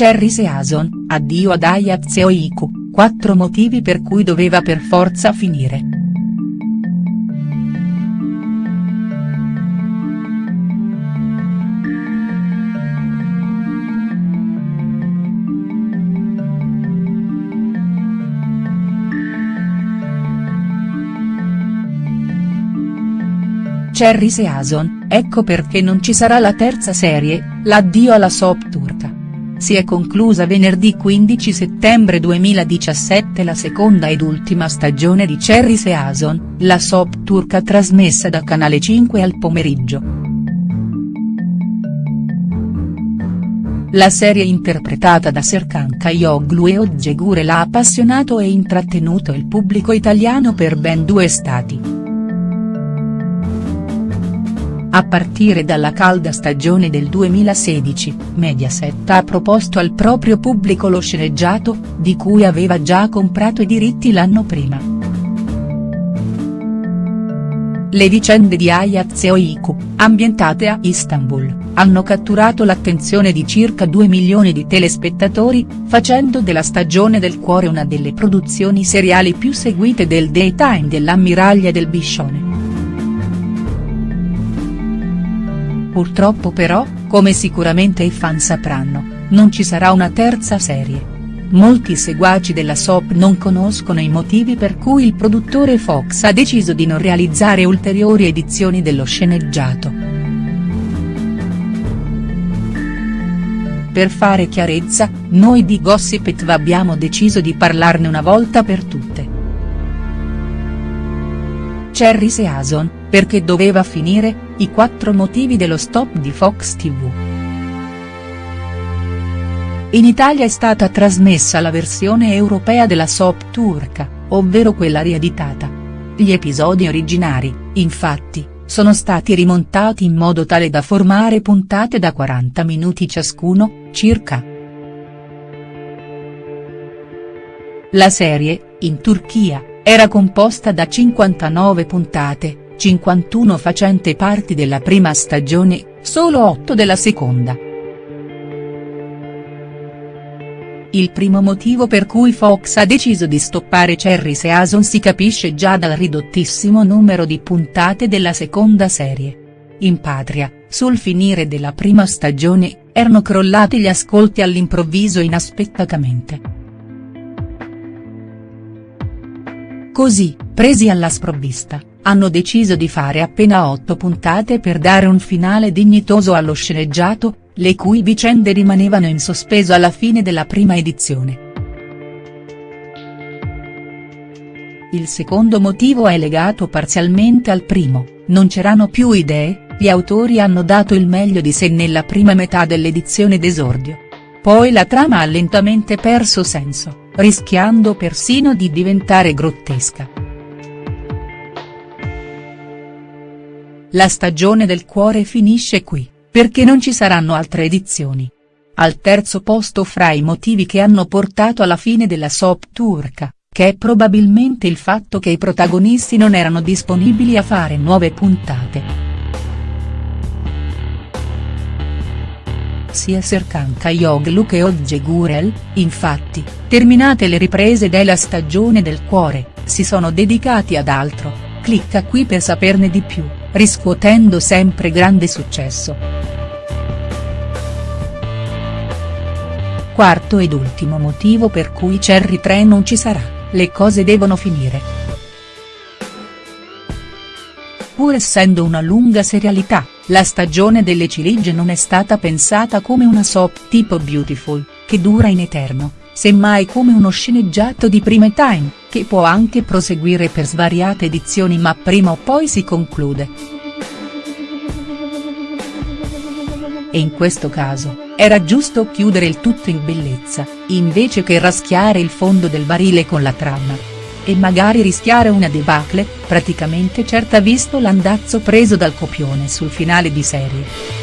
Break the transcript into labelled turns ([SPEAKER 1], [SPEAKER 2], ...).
[SPEAKER 1] Cherry Season, addio ad Ayaz e Oiku, quattro motivi per cui doveva per forza finire. Cherry Season, ecco perché non ci sarà la terza serie, l'addio alla soap turca. Si è conclusa venerdì 15 settembre 2017 la seconda ed ultima stagione di Cherry Season, la soap turca trasmessa da Canale 5 al pomeriggio. La serie interpretata da Serkan Kayoglu e Oggegure ha appassionato e intrattenuto il pubblico italiano per ben due stati. A partire dalla calda stagione del 2016, Mediaset ha proposto al proprio pubblico lo sceneggiato, di cui aveva già comprato i diritti l'anno prima. Le vicende di Ayaz e Oiku, ambientate a Istanbul, hanno catturato l'attenzione di circa 2 milioni di telespettatori, facendo della Stagione del Cuore una delle produzioni seriali più seguite del daytime dell'ammiraglia del Biscione. Purtroppo però, come sicuramente i fan sapranno, non ci sarà una terza serie. Molti seguaci della soap non conoscono i motivi per cui il produttore Fox ha deciso di non realizzare ulteriori edizioni dello sceneggiato. Per fare chiarezza, noi di Gossip It abbiamo deciso di parlarne una volta per tutte. Cherry Season, perché doveva finire, i quattro motivi dello stop di Fox TV. In Italia è stata trasmessa la versione europea della soap turca, ovvero quella rieditata. Gli episodi originari, infatti, sono stati rimontati in modo tale da formare puntate da 40 minuti ciascuno, circa. La serie, in Turchia, era composta da 59 puntate, 51 facente parti della prima stagione, solo 8 della seconda. Il primo motivo per cui Fox ha deciso di stoppare Cherry Season si capisce già dal ridottissimo numero di puntate della seconda serie. In patria, sul finire della prima stagione, erano crollati gli ascolti all'improvviso inaspettatamente. Così, presi alla sprovvista, hanno deciso di fare appena otto puntate per dare un finale dignitoso allo sceneggiato, le cui vicende rimanevano in sospeso alla fine della prima edizione. Il secondo motivo è legato parzialmente al primo, non c'erano più idee, gli autori hanno dato il meglio di sé nella prima metà dell'edizione d'esordio. Poi la trama ha lentamente perso senso, rischiando persino di diventare grottesca. La stagione del cuore finisce qui, perché non ci saranno altre edizioni. Al terzo posto fra i motivi che hanno portato alla fine della soap turca, che è probabilmente il fatto che i protagonisti non erano disponibili a fare nuove puntate. Sia Serkan Kayoglu che Ogge Gurel, infatti, terminate le riprese della stagione del cuore, si sono dedicati ad altro, clicca qui per saperne di più riscuotendo sempre grande successo. Quarto ed ultimo motivo per cui Cherry 3 non ci sarà, le cose devono finire. Pur essendo una lunga serialità, la stagione delle ciliegie non è stata pensata come una soap tipo Beautiful, che dura in eterno, semmai come uno sceneggiato di prime time, che può anche proseguire per svariate edizioni ma prima o poi si conclude. E in questo caso, era giusto chiudere il tutto in bellezza, invece che raschiare il fondo del barile con la trama. E magari rischiare una debacle, praticamente certa visto l'andazzo preso dal copione sul finale di serie.